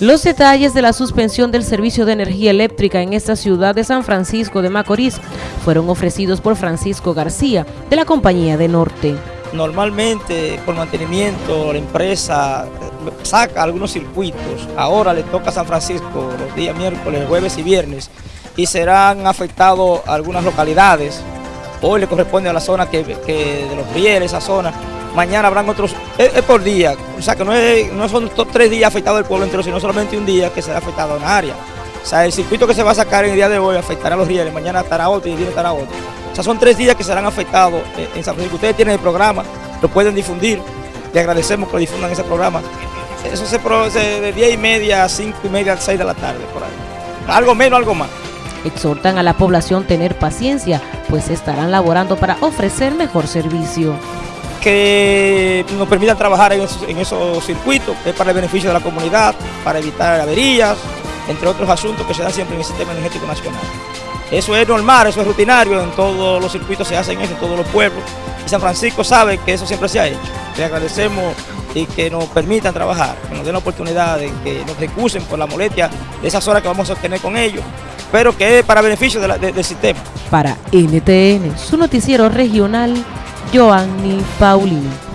Los detalles de la suspensión del servicio de energía eléctrica en esta ciudad de San Francisco de Macorís fueron ofrecidos por Francisco García de la Compañía de Norte. Normalmente por mantenimiento la empresa saca algunos circuitos, ahora le toca a San Francisco los días miércoles, jueves y viernes y serán afectados algunas localidades, hoy le corresponde a la zona que, de los rieles, esa zona, mañana habrán otros, es, por día, o sea que no, no son tres días afectados el pueblo entero, sino solamente un día que será afectado en área. O sea, el circuito que se va a sacar en el día de hoy afectará a los rieles, mañana estará otro y el día estará otro. O sea, son tres días que serán afectados en San Francisco. Ustedes tienen el programa, lo pueden difundir, le agradecemos que difundan ese programa. Eso se produce de 10 y media a 5 y media a 6 de la tarde, por ahí. Algo menos, algo más. Exhortan a la población tener paciencia, pues estarán laborando para ofrecer mejor servicio que nos permitan trabajar en esos, circuitos, es para el beneficio de la comunidad, para evitar averías, entre otros asuntos que se dan siempre en el sistema energético nacional. Eso es normal, eso es rutinario, en todos los circuitos se hacen eso, en todos los pueblos. Y San Francisco sabe que eso siempre se ha hecho. Le agradecemos y que nos permitan trabajar, que nos den la oportunidad de que nos recusen por la molestia de esas horas que vamos a obtener con ellos, pero que para beneficio del sistema. Para NTN, su noticiero regional, Joanny Paulino.